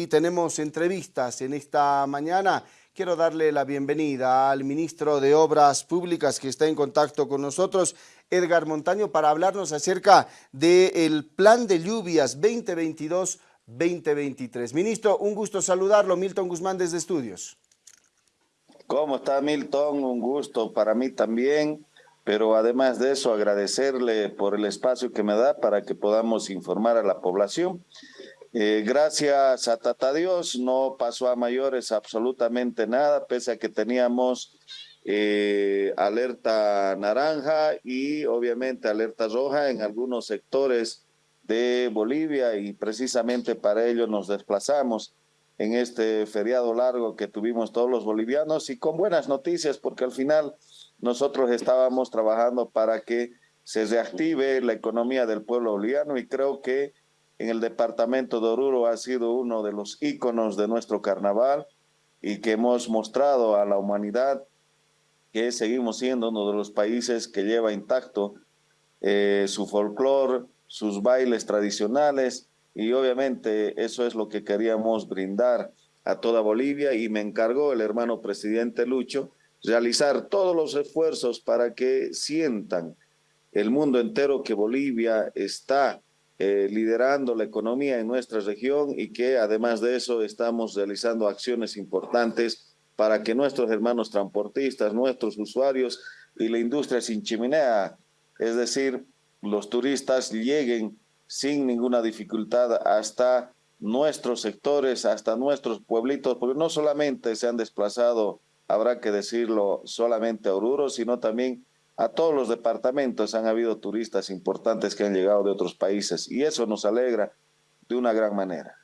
Y tenemos entrevistas en esta mañana. Quiero darle la bienvenida al ministro de Obras Públicas que está en contacto con nosotros, Edgar Montaño, para hablarnos acerca del plan de lluvias 2022-2023. Ministro, un gusto saludarlo. Milton Guzmán desde Estudios. ¿Cómo está Milton? Un gusto para mí también, pero además de eso agradecerle por el espacio que me da para que podamos informar a la población. Eh, gracias a Tata Dios no pasó a mayores absolutamente nada, pese a que teníamos eh, alerta naranja y obviamente alerta roja en algunos sectores de Bolivia y precisamente para ello nos desplazamos en este feriado largo que tuvimos todos los bolivianos y con buenas noticias porque al final nosotros estábamos trabajando para que se reactive la economía del pueblo boliviano y creo que en el departamento de Oruro ha sido uno de los íconos de nuestro carnaval y que hemos mostrado a la humanidad que seguimos siendo uno de los países que lleva intacto eh, su folclore, sus bailes tradicionales y obviamente eso es lo que queríamos brindar a toda Bolivia y me encargó el hermano presidente Lucho realizar todos los esfuerzos para que sientan el mundo entero que Bolivia está eh, liderando la economía en nuestra región y que además de eso estamos realizando acciones importantes para que nuestros hermanos transportistas, nuestros usuarios y la industria sin chimenea, es decir, los turistas lleguen sin ninguna dificultad hasta nuestros sectores, hasta nuestros pueblitos, porque no solamente se han desplazado, habrá que decirlo, solamente a Oruro, sino también a todos los departamentos han habido turistas importantes que han llegado de otros países y eso nos alegra de una gran manera.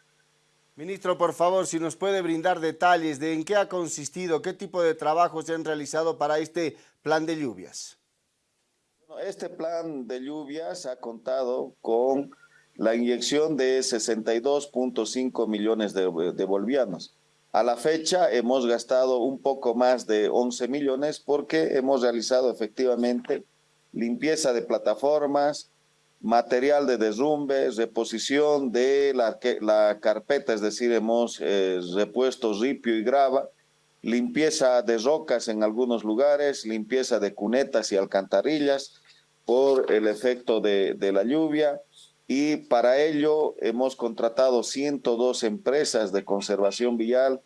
Ministro, por favor, si nos puede brindar detalles de en qué ha consistido, qué tipo de trabajos se han realizado para este plan de lluvias. Este plan de lluvias ha contado con la inyección de 62.5 millones de, de bolivianos. A la fecha hemos gastado un poco más de 11 millones porque hemos realizado efectivamente limpieza de plataformas, material de derrumbe, reposición de la, la carpeta, es decir, hemos eh, repuesto ripio y grava, limpieza de rocas en algunos lugares, limpieza de cunetas y alcantarillas por el efecto de, de la lluvia, y para ello hemos contratado 102 empresas de conservación vial,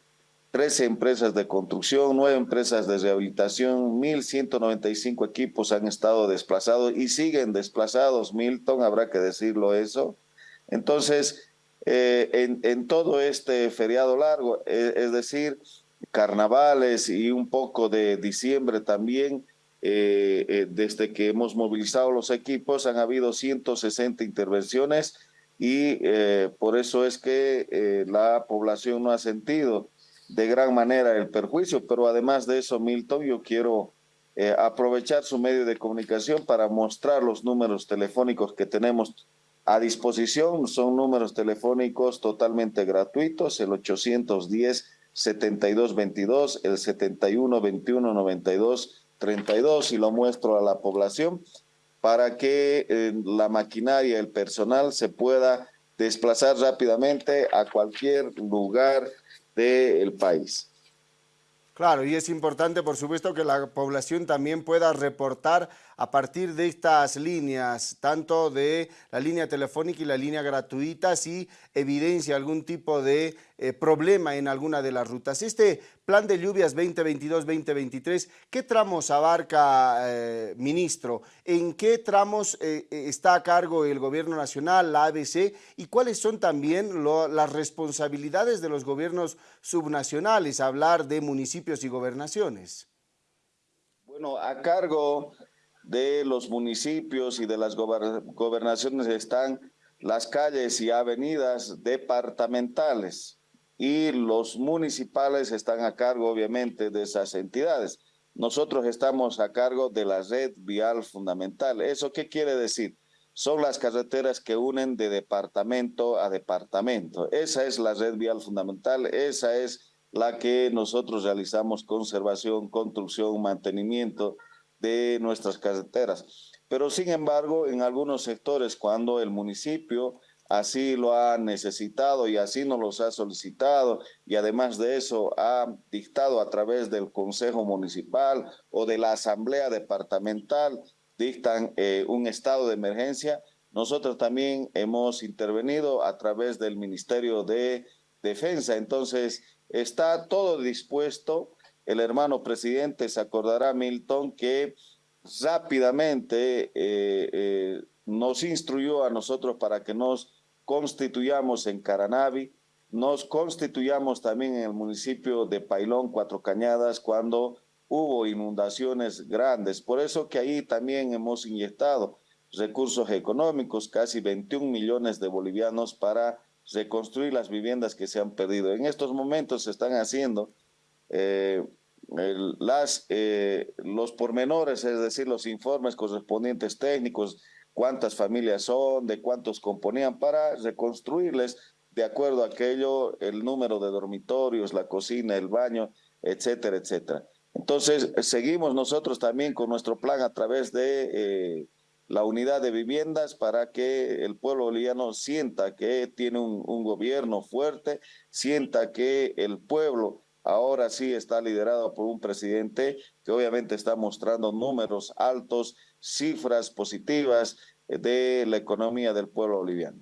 13 empresas de construcción, 9 empresas de rehabilitación, 1.195 equipos han estado desplazados y siguen desplazados, Milton, habrá que decirlo eso. Entonces, eh, en, en, todo este feriado largo, eh, es decir, carnavales y un poco de diciembre también, eh, eh, desde que hemos movilizado los equipos han habido 160 intervenciones y eh, por eso es que la población no ha sentido de gran manera el perjuicio, pero además de eso, Milton, yo quiero aprovechar su medio de comunicación para mostrar los números telefónicos que tenemos a disposición. Son números telefónicos totalmente gratuitos, el 810-7222, el 71-21-92 32 y lo muestro a la población para que eh, la maquinaria, el personal se pueda desplazar rápidamente a cualquier lugar del país. Claro, y es importante, por supuesto, que la población también pueda reportar a partir de estas líneas, tanto de la línea telefónica y la línea gratuita, si evidencia algún tipo de eh, problema en alguna de las rutas. Este plan de lluvias 2022-2023, ¿qué tramos abarca, eh, ministro? ¿En qué tramos eh, está a cargo el gobierno nacional, la ABC? ¿Y cuáles son también las responsabilidades de los gobiernos subnacionales, hablar de municipios y gobernaciones? Bueno, a cargo de los municipios y de las gobernaciones están las calles y avenidas departamentales y los municipales están a cargo obviamente de esas entidades. Nosotros estamos a cargo de la red vial fundamental. ¿Eso qué quiere decir? Son las carreteras que unen de departamento a departamento. Esa es la red vial fundamental, esa es la que nosotros realizamos conservación, construcción, mantenimiento de nuestras carreteras. Pero sin embargo, en algunos sectores, cuando el municipio así lo ha necesitado y así nos los ha solicitado y además de eso ha dictado a través del Consejo Municipal o de la Asamblea Departamental, dictan eh, un estado de emergencia. Nosotros también hemos intervenido a través del Ministerio de Defensa, entonces está todo dispuesto. El hermano presidente se acordará, Milton, que rápidamente eh, eh, nos instruyó a nosotros para que nos constituyamos en Caranavi, nos constituyamos también en el municipio de Pailón, Cuatro Cañadas, cuando hubo inundaciones grandes. Por eso que ahí también hemos inyectado recursos económicos, casi 21 millones de bolivianos para reconstruir las viviendas que se han perdido. En estos momentos se están haciendo eh, las, eh, los pormenores, es decir, los informes correspondientes técnicos cuántas familias son, de cuántos componían, para reconstruirles de acuerdo a aquello, el número de dormitorios, la cocina, el baño, etcétera, etcétera. Entonces, seguimos nosotros también con nuestro plan a través de eh, la unidad de viviendas para que el pueblo boliviano sienta que tiene un, un gobierno fuerte, sienta que el pueblo sí está liderado por un presidente que obviamente está mostrando números altos, cifras positivas de la economía del pueblo boliviano.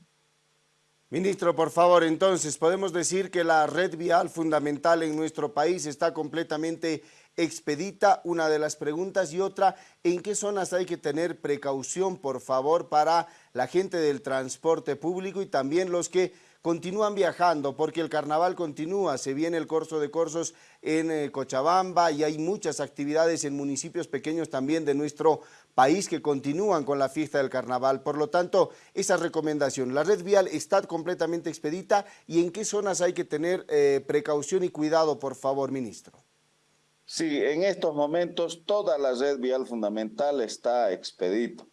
Ministro, por favor, entonces, podemos decir que la red vial fundamental en nuestro país está completamente expedita, una de las preguntas, y otra, ¿en qué zonas hay que tener precaución, por favor, para la gente del transporte público y también los que continúan viajando porque el carnaval continúa, se viene el corso de corsos en eh, Cochabamba y hay muchas actividades en municipios pequeños también de nuestro país que continúan con la fiesta del carnaval. Por lo tanto, esa recomendación, la red vial está completamente expedita y en qué zonas hay que tener eh, precaución y cuidado, por favor, ministro. Sí, en estos momentos toda la red vial fundamental está expedita.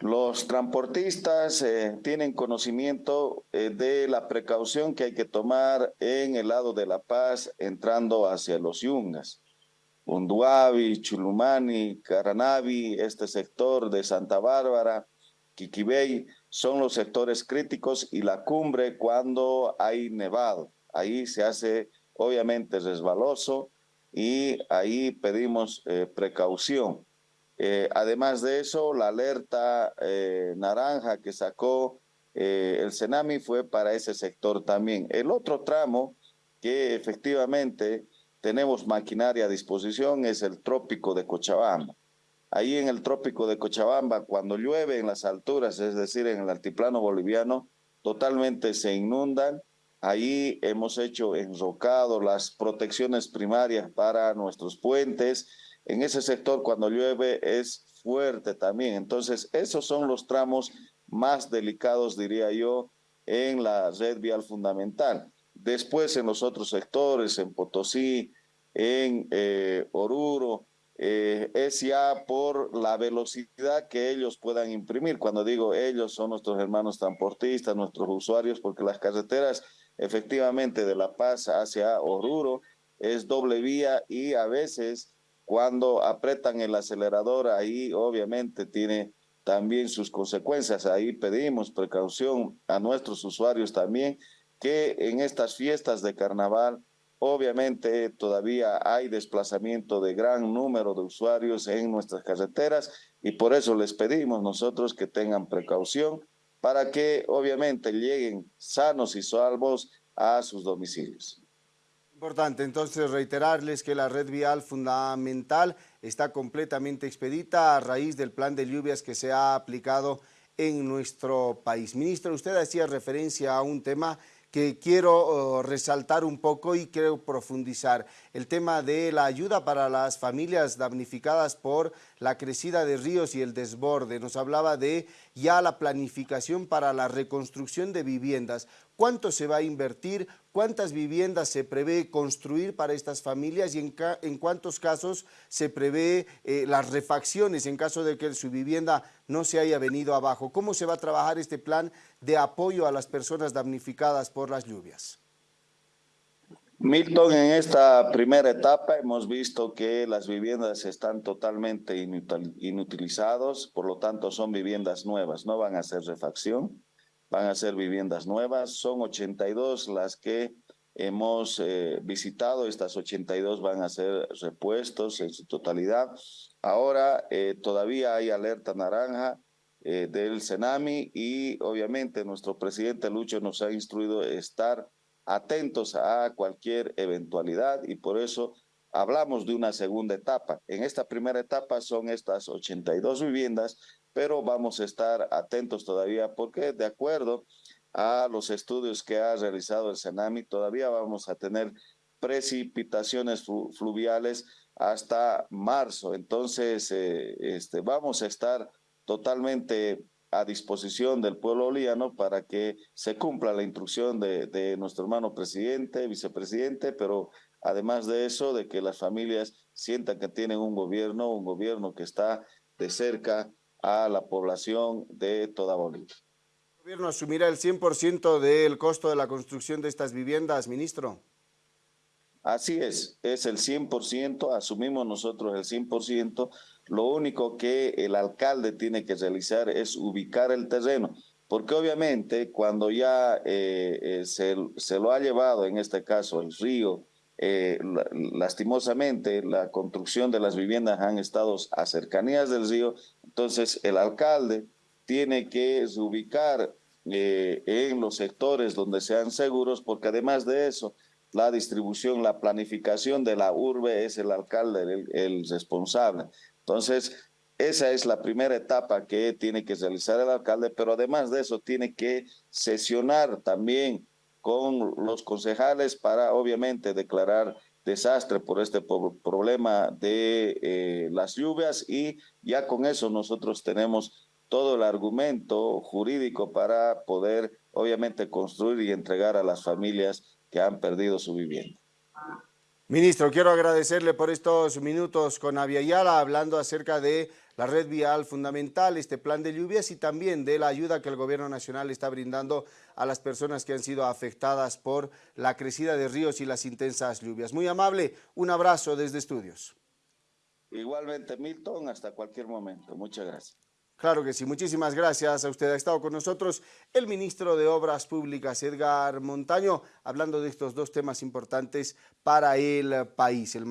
Los transportistas eh, tienen conocimiento eh, de la precaución que hay que tomar en el lado de La Paz entrando hacia los Yungas. Unduavi, Chulumani, Caranavi, este sector de Santa Bárbara, Quiquibey, son los sectores críticos y la cumbre cuando hay nevado. Ahí se hace obviamente resbaloso y ahí pedimos eh, precaución. Eh, además de eso, la alerta eh, naranja que sacó eh, el Senami fue para ese sector también. El otro tramo que efectivamente tenemos maquinaria a disposición es el trópico de Cochabamba. Ahí en el trópico de Cochabamba, cuando llueve en las alturas, es decir, en el altiplano boliviano, totalmente se inundan. Ahí hemos hecho enrocado las protecciones primarias para nuestros puentes, en ese sector cuando llueve es fuerte también. Entonces, esos son los tramos más delicados, diría yo, en la red vial fundamental. Después en los otros sectores, en Potosí, en eh, Oruro, eh, es ya por la velocidad que ellos puedan imprimir. Cuando digo ellos, son nuestros hermanos transportistas, nuestros usuarios, porque las carreteras efectivamente de La Paz hacia Oruro es doble vía y a veces cuando apretan el acelerador, ahí obviamente tiene también sus consecuencias. Ahí pedimos precaución a nuestros usuarios también que en estas fiestas de carnaval, obviamente todavía hay desplazamiento de gran número de usuarios en nuestras carreteras y por eso les pedimos nosotros que tengan precaución para que obviamente lleguen sanos y salvos a sus domicilios. Importante entonces reiterarles que la red vial fundamental está completamente expedita a raíz del plan de lluvias que se ha aplicado en nuestro país. Ministro, usted hacía referencia a un tema que quiero oh, resaltar un poco y quiero profundizar. El tema de la ayuda para las familias damnificadas por la crecida de ríos y el desborde. Nos hablaba de ya la planificación para la reconstrucción de viviendas. ¿Cuánto se va a invertir? ¿Cuántas viviendas se prevé construir para estas familias y en, cuántos casos se prevé eh, las refacciones en caso de que su vivienda no se haya venido abajo? ¿Cómo se va a trabajar este plan de apoyo a las personas damnificadas por las lluvias? Milton, en esta primera etapa hemos visto que las viviendas están totalmente inutilizadas, por lo tanto son viviendas nuevas, no van a hacer refacción. van a ser viviendas nuevas, son 82 las que hemos eh, visitado, estas 82 van a ser repuestos en su totalidad. Ahora eh, todavía hay alerta naranja eh, del Senami y obviamente nuestro presidente Lucho nos ha instruido estar atentos a cualquier eventualidad y por eso hablamos de una segunda etapa. En esta primera etapa son estas 82 viviendas, pero vamos a estar atentos todavía porque de acuerdo a los estudios que ha realizado el Senami, todavía vamos a tener precipitaciones fluviales hasta marzo. Entonces, eh, este, vamos a estar totalmente a disposición del pueblo boliviano para que se cumpla la instrucción de, de, nuestro hermano presidente, vicepresidente, pero además de eso, de que las familias sientan que tienen un gobierno, un gobierno que está de cerca a la población de toda Bolivia. ¿El gobierno asumirá el 100% del costo de la construcción de estas viviendas, ministro? Así es, es el 100%, asumimos nosotros el 100%, lo único que el alcalde tiene que realizar es ubicar el terreno, porque obviamente cuando ya eh, eh, se, se, lo ha llevado, en este caso el río, eh, lastimosamente la construcción de las viviendas han estado a cercanías del río, entonces el alcalde tiene que ubicar en los sectores donde sean seguros, porque además de eso, la distribución, la planificación de la urbe es el alcalde el, responsable. Entonces, esa es la primera etapa que tiene que realizar el alcalde, pero además de eso tiene que sesionar también con los concejales para obviamente declarar desastre por este problema de eh, las lluvias y ya con eso nosotros tenemos todo el argumento jurídico para poder obviamente construir y entregar a las familias que han perdido su vivienda. Ministro, quiero agradecerle por estos minutos con Aviala hablando acerca de la red vial fundamental, este plan de lluvias y también de la ayuda que el gobierno nacional está brindando a las personas que han sido afectadas por la crecida de ríos y las intensas lluvias. Muy amable, un abrazo desde estudios. Igualmente, Milton, hasta cualquier momento. Muchas gracias. Claro que sí, muchísimas gracias a usted. Ha estado con nosotros el ministro de Obras Públicas, Edgar Montaño, hablando de estos dos temas importantes para el país.